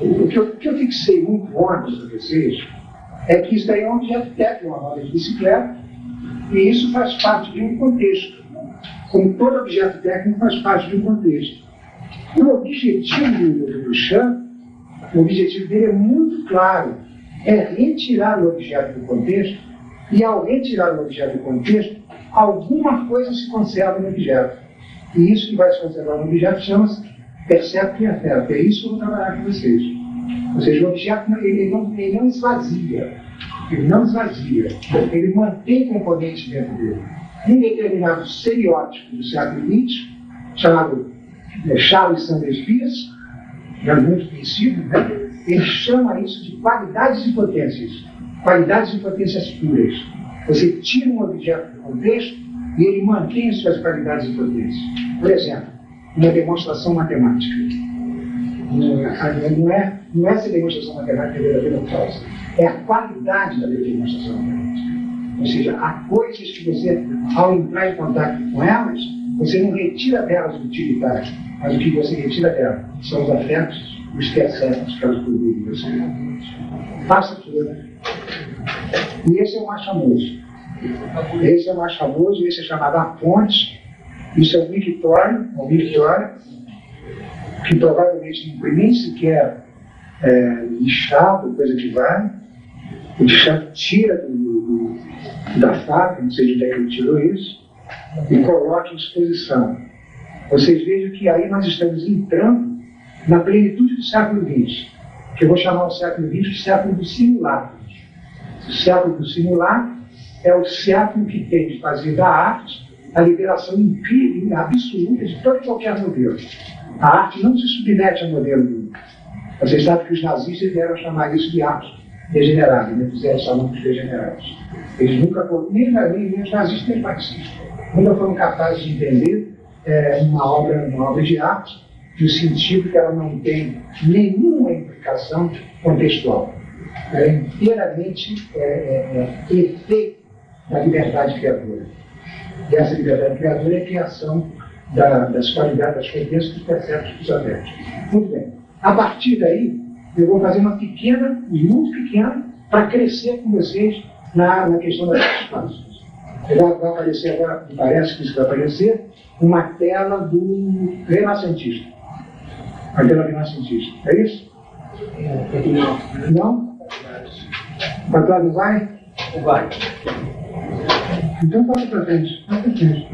Speaker 1: o que eu, que eu fixei muito ontem para vocês, é que isso daí é um objeto técnico, uma roda de bicicleta, e isso faz parte de um contexto. Como todo objeto técnico faz parte de um contexto. E o objetivo do Duchamp, o objetivo dele é muito claro, é retirar o objeto do contexto, e ao retirar o objeto do contexto, alguma coisa se conserva no objeto. E isso que vai se conservar no objeto chama-se percepto e afeto. É isso que eu vou trabalhar com vocês. Ou seja, o objeto ele não, ele não esvazia. Ele não esvazia. Ele mantém componentes dentro dele. Em determinado seriótipo do século XX, chamado é, Charles Sanders Peirce, é muito conhecido, né? ele chama isso de qualidades e potências. Qualidades e potências puras. Você tira um objeto do contexto e ele mantém as suas qualidades e potências. Por exemplo, uma demonstração matemática. Não é, não é, não é essa demonstração matemática verdadeira falsa. É a qualidade da demonstração matemática. Ou seja, há coisas que você, ao entrar em contato com elas, você não retira delas utilitário, mas o que você retira delas são os afetos, os perceptos que elas você. Faça tudo. E esse é o mais famoso. Esse é o mais famoso, esse é chamado A Ponte. Isso é um mictório, um mictório, que provavelmente não foi nem sequer é, lixado, coisa que vale. O lixado tira do, do, da fábrica, não sei de onde é que ele tirou isso, e coloca em exposição. Vocês vejam que aí nós estamos entrando na plenitude do século XX, que eu vou chamar o século XX de século do simulacro. O século do simulacro é o século que tem de fazer da arte a liberação incrível, absoluta de todo e qualquer modelo. A arte não se submete a modelo nenhum. Vocês sabem que os nazistas vieram chamar isso de arte degenerada, né? fizeram de degenerados. Eles nunca foram, nem, nem, nem os nazistas nem os nunca foram capazes de entender é, uma, obra, uma obra de arte no sentido que ela não tem nenhuma implicação contextual. É inteiramente é, é, é, efeito da liberdade criadora. E essa liberdade criadora é a criação da, das qualidades, das competências dos perceptos dos afetos. Muito bem. A partir daí, eu vou fazer uma pequena, muito pequena, para crescer com vocês na, na questão das substâncias. Vai, vai aparecer agora, parece que isso vai aparecer, uma tela do renascentista. A tela renascentista. É isso? Não? Para trás não vai?
Speaker 2: Vai.
Speaker 1: Então passa para frente. Passa para frente.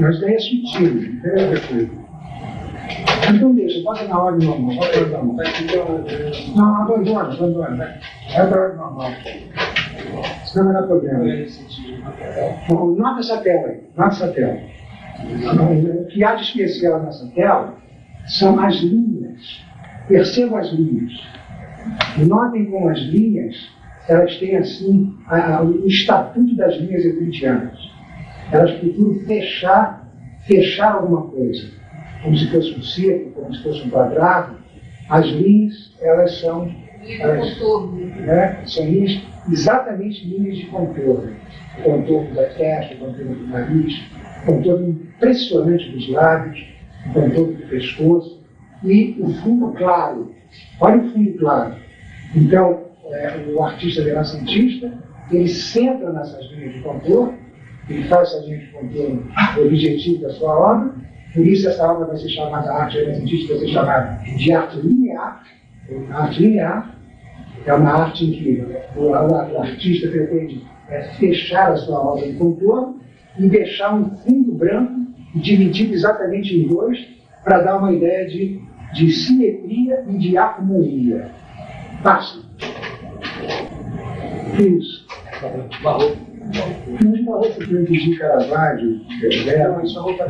Speaker 1: Mas daí é sutil, não tem a ver com ele. Então deixa, bota na ordem normal, bota na ordem normal. Não, abandona, abandona. Vai Vai para a ordem normal. Senão vai dar problema. Bom, nota essa tela aí, nota essa tela. O que há de especial nessa tela são as linhas. Percebam as linhas. Notem como as linhas, elas têm assim a- a- o estatuto das linhas euclidianas. Elas procuram fechar, fechar alguma coisa. Como se fosse um círculo, como se fosse um quadrado. As linhas, elas são
Speaker 3: contorno.
Speaker 1: né? São linhas, exatamente linhas de contorno. O contorno da testa, o contorno do nariz, o contorno impressionante dos lábios, o contorno do pescoço e o fundo claro. Olha o fundo claro. Então, é, o artista renascentista, ele centra nessas linhas de contorno, ele faz essas linhas de contorno o objetivo da sua obra, por isso essa obra vai ser chamada, a arte renascentista vai ser chamada de arte linear, arte linear, é uma arte em que o artista pretende é, fechar a sua obra de contorno e deixar um fundo branco dividido exatamente em dois para dar uma ideia de, de simetria e de harmonia. Passa. Isso.
Speaker 2: Barroco.
Speaker 1: Mas barroco que entendi Caravaggio, Vermeer,
Speaker 2: Isso é roupa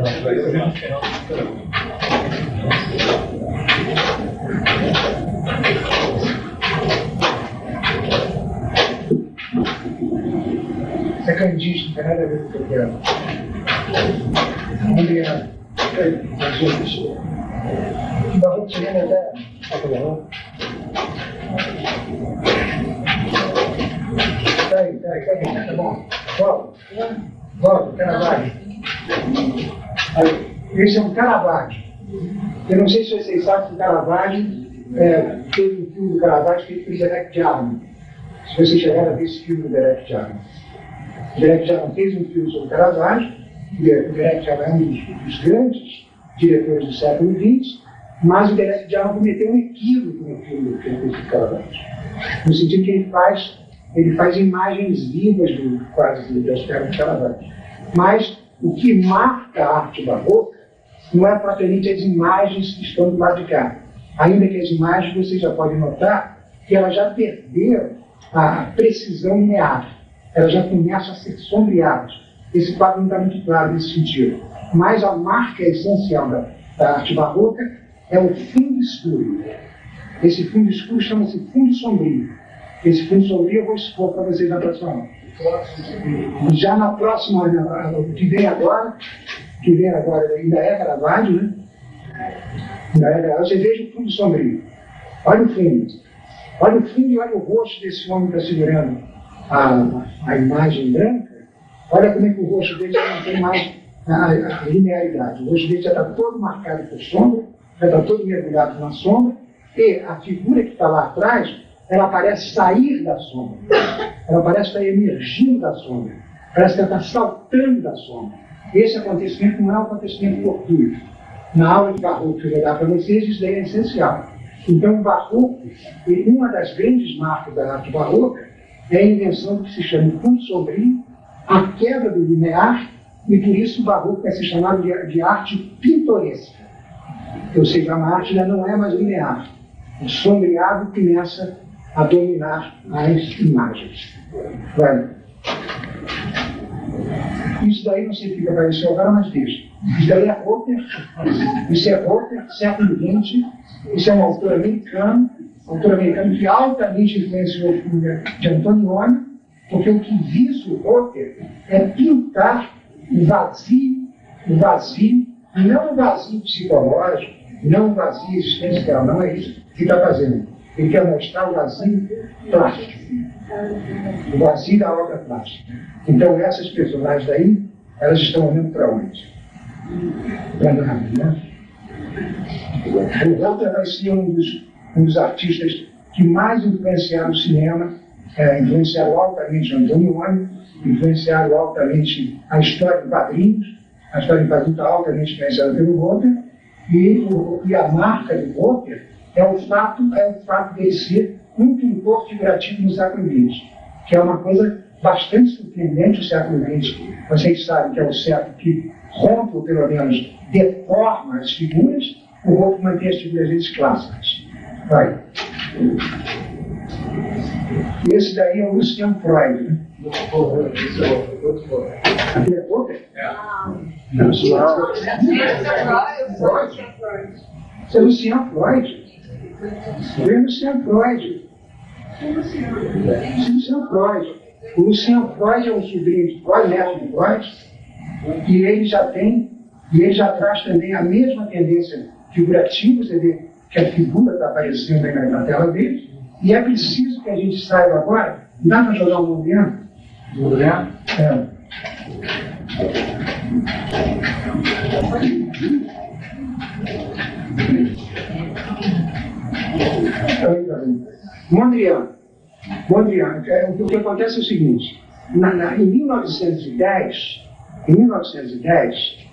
Speaker 1: Isso é candista, não tem nada a ver com o que eu quero. Adriano, as outras. Barroco o? Peraí, peraí, peraí, tá bom. Volta, volta, Caravaggio. Esse é um Caravaggio. Eu não sei se vocês sabem que o Caravaggio é, teve um filme do Caravaggio feito por Derek Jarman. Se vocês chegaram a ver esse filme do Derek Jarman. O Derek Jarman fez um filme sobre Caravaggio, e o Derek Jarman é um dos grandes diretores do século XX, mas o Derek Jarman cometeu um equívoco no filme que ele. No sentido que ele faz, ele faz imagens vivas do quadro do de Caravaggio. Mas o que marca a arte barroca não é propriamente as imagens que estão do lado de cá. Ainda que as imagens, você já pode notar que elas já perderam a precisão linear. Elas já começam a ser sombreadas. Esse quadro não está muito claro nesse sentido. Mas a marca essencial da, da arte barroca é o fundo escuro. Esse fundo escuro chama-se fundo sombrio. Esse fundo sombrio eu vou expor para vocês na próxima aula. Já na próxima, que vem agora, que vem agora ainda é Caravaggio, né? Ainda é Caravaggio. Você veja o fundo sombrio. Olha o fundo. Olha o fundo e olha o rosto desse homem que está segurando a, a imagem branca. Olha como é que o rosto dele não tem mais a, a linearidade. O rosto dele já está todo marcado por sombra, está todo mergulhado na sombra, e a figura que está lá atrás, ela parece sair da sombra. Ela parece estar emergindo da sombra. Parece que ela está saltando da sombra. Esse acontecimento não é um acontecimento fortuito. Na aula de barroco que eu vou dar para vocês, isso daí é essencial. Então, o barroco, uma das grandes marcas da arte barroca, é a invenção do que se chama fundo sombrio, a quebra do linear, e por isso o barroco é se chamado de, de arte pintoresca. Ou seja, a arte já não é mais linear. O sombreado começa a dominar as imagens. Vai. Isso daí não sei o que apareceu agora, mas deixa. Isso daí é Roper. Isso é Roper, século XX. Isso é um autor americano, autor americano que altamente influenciou o filme de Antonioni, porque o que visa o Roper é pintar o vazio, o vazio, não o vazio psicológico, não o vazio existencial, não é isso que está fazendo. Ele quer mostrar o vazio plástico, o vazio da obra plástica. Então essas personagens daí, elas estão olhando para onde? Para nada, né? O Walter vai ser um dos, um dos artistas que mais influenciaram o cinema, é, influenciaram altamente o Antonioni, influenciaram altamente a história em quadrinhos, a história quadrinhos está altamente influenciada pelo Walter, e, o, e a marca do Walter é o fato, é o fato dele ser um pintor figurativo no século XX, que é uma coisa bastante surpreendente o século XX. Vocês sabem que é o século que rompe, ou pelo menos deforma as figuras, o Rolf mantém as figuras clássicas. Vai. Esse daí é o Lucian Freud. Né? Aquele é outro? Não, isso não. Isso é Lucian Freud. Isso é Lucian Freud. É Lucian Freud. O Lucian Freud é um sobrinho de Freud, neto de Freud, e ele já tem, e ele já traz também a mesma tendência figurativa, você vê que a figura está aparecendo aí na, tela dele, e é preciso que a gente saiba agora, dá para jogar um movimento? Né? É. Mondrian. Mondrian. É, o que acontece é o seguinte: na, na, em 1910, em 1910,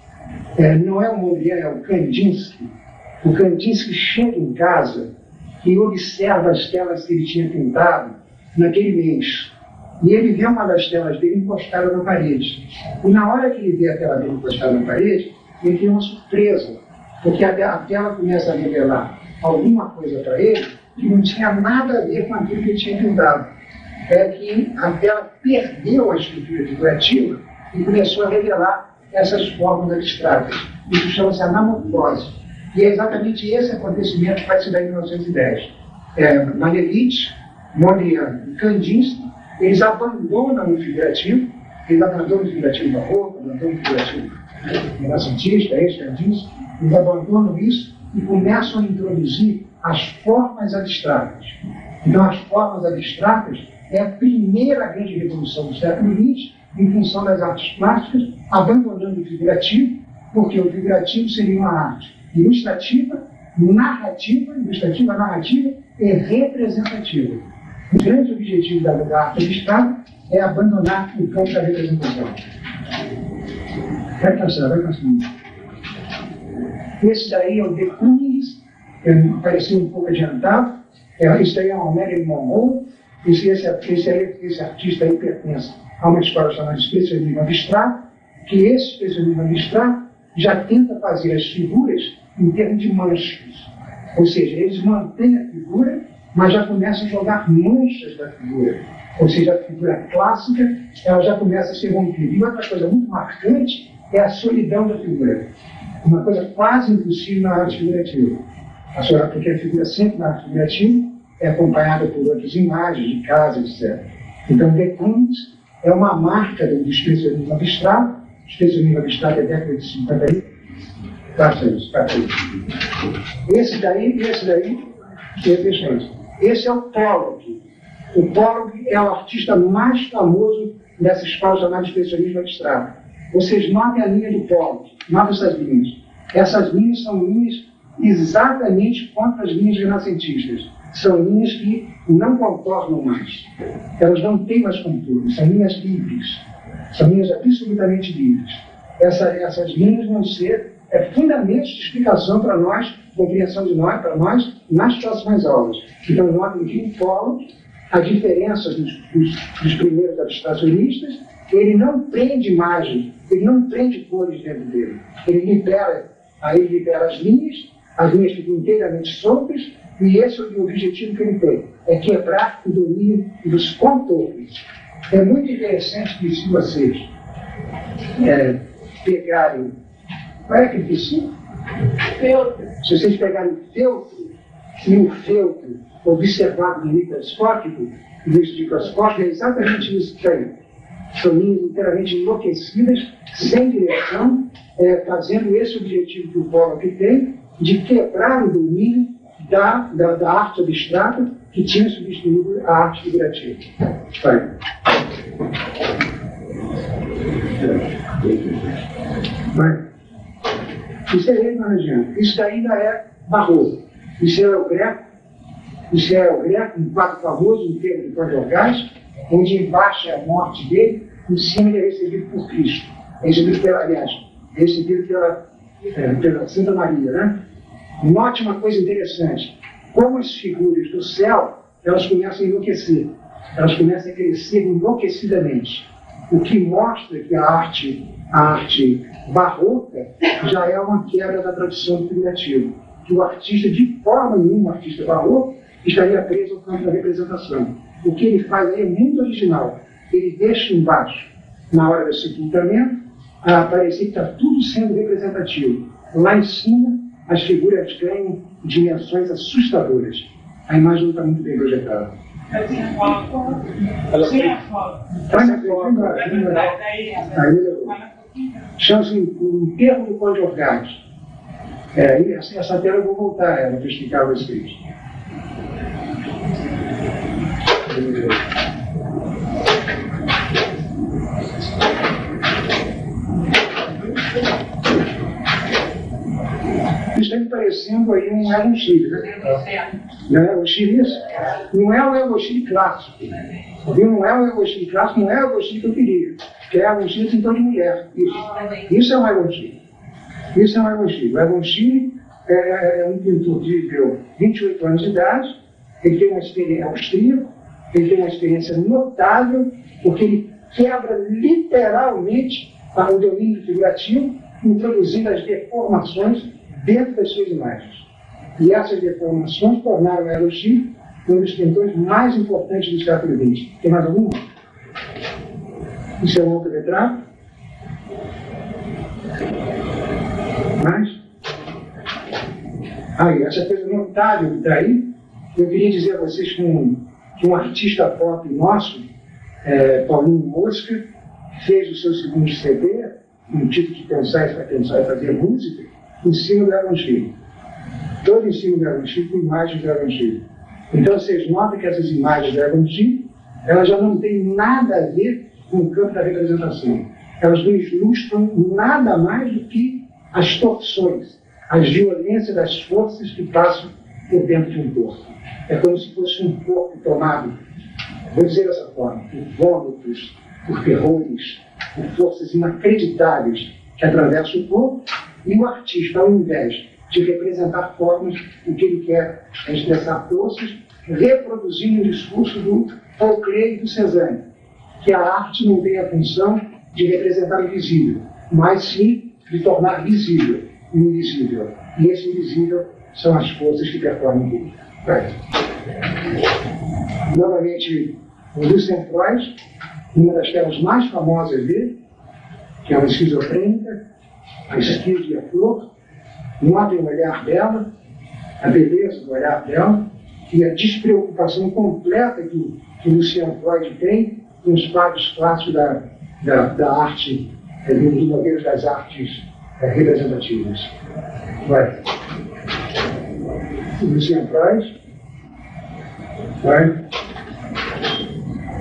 Speaker 1: é, não é o Mondrian, é o Kandinsky. O Kandinsky chega em casa e observa as telas que ele tinha pintado naquele mês. E ele vê uma das telas dele encostada na parede. E na hora que ele vê a tela dele encostada na parede, ele tem uma surpresa, porque a, tela começa a revelar alguma coisa para ele que não tinha nada a ver com aquilo que ele tinha pintado. É que a tela perdeu a estrutura figurativa e começou a revelar essas formas abstratas. Isso chama-se anamorfose. E é exatamente esse acontecimento que vai se dar em 1910. É, Manelite, Mondrian e Kandinsky eles abandonam o figurativo, eles abandonam o figurativo roupa, abandonam o figurativo renascentista, é diz, eles abandonam isso e começam a introduzir as formas abstratas. Então, as formas abstratas é a primeira grande revolução do século XX em função das artes plásticas, abandonando o figurativo, porque o figurativo seria uma arte ilustrativa, narrativa, ilustrativa, narrativa e representativa. O grande objetivo da, arte abstrata é abandonar o campo da representação. Vai passar, vai passar. Esse daí é o De Kooning, parecia um pouco adiantado. É, esse daí é o Marilyn Monroe. Esse, esse, esse, esse artista aí pertence a uma escola chamada Expressionismo Abstrato, que esse expressionismo abstrato já tenta fazer as figuras em termos de manchas. Ou seja, eles mantêm a figura mas já começa a jogar manchas da figura. Ou seja, a figura clássica ela já começa a ser rompida. E outra coisa muito marcante é a solidão da figura. Uma coisa quase impossível na arte figurativa. Porque a figura sempre na arte figurativa é acompanhada por outras imagens de casa, etc. Então, Decombs é uma marca do expressionismo abstrato. O expressionismo abstrato é década de 50 Passa isso. Esse daí, esse daí, deixa isso. Esse é o Pollock. O Pollock é o artista mais famoso dessa escola chamada expressionismo abstrato. Vocês notem a linha do Pollock, notem essas linhas. Essas linhas são linhas exatamente contra as linhas renascentistas. São linhas que não contornam mais. Elas não têm mais contorno, são linhas livres. São linhas absolutamente livres. Essa, essas linhas vão ser é fundamento de explicação para nós, compreensão de nós, para nós, nas próximas aulas. Então, notem que em fórum, a diferença dos, dos, dos primeiros abstracionistas, ele não prende imagem, ele não prende cores dentro dele. Ele libera, aí ele libera as linhas, as linhas ficam inteiramente soltas, e esse é o objetivo que ele tem, é quebrar o domínio dos contornos. É muito interessante que se vocês é, pegarem qual é que disse? Se vocês pegarem feltro e o feltro observado no microscópico, no microscópio, é exatamente isso que tem. São linhas inteiramente enlouquecidas, sem direção, é, fazendo esse objetivo que o Pollock tem, de quebrar o domínio da, da, da arte abstrata que tinha substituído a arte figurativa. Vai. Vai. Isso é remanejiano. Isso ainda é barroco. Isso é o greco. Isso é o greco, um quadro famoso, um termo de Cordogás, onde embaixo é a morte dele, em cima ele é recebido por Cristo. É recebido pela, aliás, é recebido pela, é, pela Santa Maria, né? Note uma coisa interessante. Como as figuras do céu elas começam a enlouquecer, elas começam a crescer enlouquecidamente. O que mostra que a arte, a arte barroca já é uma quebra da tradição figurativo. Que o artista, de forma nenhuma, artista barroco, estaria preso ao campo da representação. O que ele faz aí é muito original. Ele deixa embaixo, na hora do sepultamento, a parecer que está tudo sendo representativo. Lá em cima, as figuras ganham dimensões assustadoras. A imagem não está muito bem projetada.
Speaker 2: Eu tinha foto.
Speaker 1: Ela
Speaker 2: Tinha foto.
Speaker 1: É bem,
Speaker 2: Daí,
Speaker 1: Aí melhorou. Chama-se o enterro do Conde Orgaz. É, e essa, essa tela eu vou voltar a ela para explicar a me parecendo aí um Elon Chile, né? Não é o isso? Não é o Elon Chile clássico. Viu? Não é o Elon Chile clássico, não é o Elon Chile que eu queria. Que é Elon Chile então de mulher. Isso. Isso é um Elon Chile. Isso é um Elon Chile. O Elon Chile é, é um pintor viveu 28 anos de idade, ele tem uma experiência austríaco, ele tem uma experiência notável, porque ele quebra literalmente o domínio figurativo, introduzindo as deformações dentro das suas imagens. E essas deformações tornaram o Chile um dos pintores mais importantes do século XX. Tem mais algum? Isso é um outro retrato? Mais? Aí, essa coisa notável que está aí, eu queria dizer a vocês que um, que um artista pop nosso, é, Paulinho Mosca, fez o seu segundo CD, um título de pensar e pensar e fazer música, em cima do Evangelho. Todo cima do Evangelho com imagens do Evangelho. Então vocês notam que essas imagens do Evangelho, elas já não têm nada a ver com o campo da representação. Elas não ilustram nada mais do que as torções, as violências das forças que passam por dentro de um corpo. É como se fosse um corpo tomado, vou dizer dessa forma, por vômitos, por terrores, por forças inacreditáveis que atravessam o corpo, e o artista, ao invés de representar formas, o que ele quer é expressar forças, reproduzindo o discurso do Folclore do Cezanne, que a arte não tem a função de representar o visível, mas sim de tornar visível o invisível. E esse invisível são as forças que performam tudo. Right. Novamente, o Lucien Freud, uma das telas mais famosas dele, que é uma esquizofrênica, a esquizo e a flor, notem o olhar dela, a beleza do olhar dela e a despreocupação completa que, que Lucian Freud tem com os quadros clássicos da, da, da arte, é, dos modelos das artes é, representativas. Vai. Lucian Freud. Vai.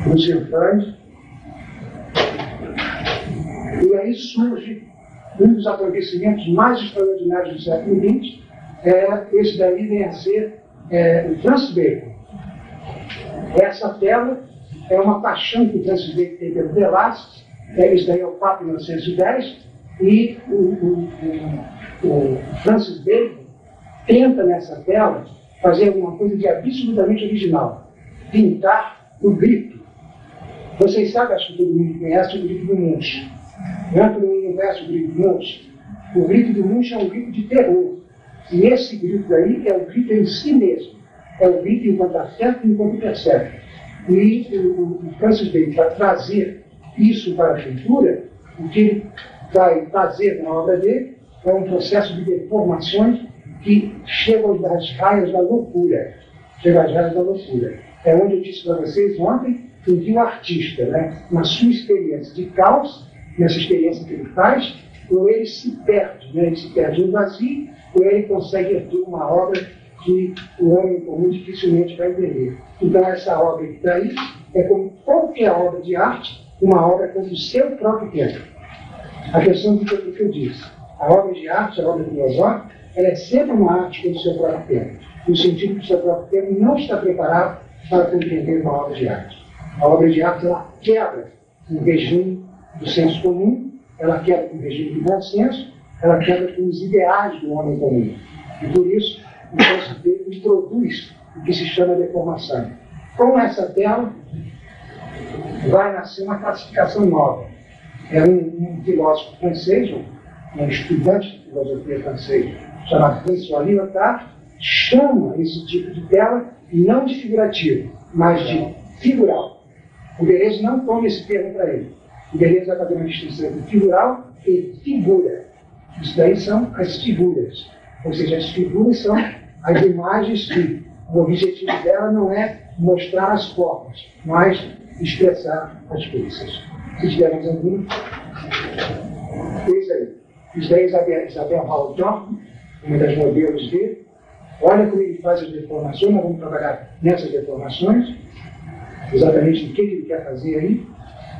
Speaker 1: Lucian Freud. E aí surge um dos acontecimentos mais extraordinários do século XX, é, esse daí vem a ser é, o Francis Bacon. Essa tela é uma paixão que o Francis Bacon tem pelo Velázquez, é, daí é o Papa 1910, e o, o, o, o Francis Bacon tenta nessa tela fazer alguma coisa de absolutamente original, pintar o grito. Vocês sabem, acho que todo mundo conhece o grito do Munch. Dentro do universo grito Munch, o grito do Munch é um grito de terror. E esse grito daí é o grito em si mesmo. É o grito enquanto acerta e enquanto percebe. E o, Francis Bacon, para trazer isso para a pintura, o que ele vai fazer na obra dele é um processo de deformações que chegam às raias da loucura. Chega às raias da loucura. É onde eu disse para vocês ontem que o artista, né, na sua experiência de caos, nessa experiência que ele faz, ou ele se perde, né, ele se perde no vazio, ou ele consegue erguer uma obra que o homem comum dificilmente vai entender. Então, essa obra que está aí é como qualquer obra de arte, uma obra com o seu próprio tempo. A questão do que eu disse. A obra de arte, a obra filosófica, ela é sempre uma arte com o seu próprio tempo, no sentido que o seu próprio tempo não está preparado para compreender uma obra de arte. A obra de arte, ela quebra o regime do senso comum, ela quebra com o regime do bom senso, ela quebra com os ideais do homem comum. E por isso, o conceito dele introduz o que se chama deformação. Com essa tela, vai nascer uma classificação nova. É um, um filósofo francês, um estudante de filosofia francês, chamado François Lyotard, chama esse tipo de tela não de figurativo, mas de figural. O Deleuze não toma esse termo para ele. O Deleuze vai fazer uma distinção entre figural e figura. Isso daí são as figuras. Ou seja, as figuras são as imagens que o objetivo dela não é mostrar as formas, mas expressar as coisas. Se tivermos algum, isso aí. Isso daí é Isabel, Isabel Haldor, uma das modelos dele. Olha como ele faz as deformações, nós vamos trabalhar nessas deformações, exatamente o que ele quer fazer aí,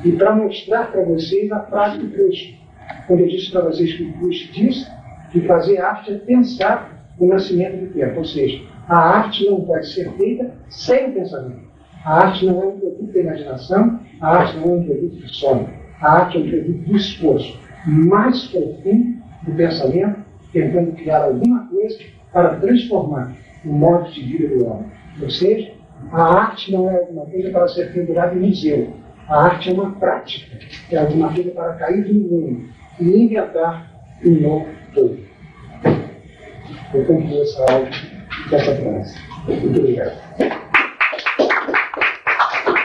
Speaker 1: e para mostrar para vocês a prática do Proust. Quando eu disse para vocês que o Proust disse que fazer arte é pensar o nascimento do tempo, ou seja, a arte não pode ser feita sem o pensamento. A arte não é um produto da imaginação, a arte não é um produto do sonho. A arte é um produto do esforço mais profundo do pensamento, tentando criar alguma coisa para transformar o modo de vida do homem. Ou seja, a arte não é alguma coisa para ser pendurada em museu. A arte é uma prática, é alguma coisa para cair no mundo e inventar um novo todo. Eu concluo essa aula dessa frase. Muito obrigado.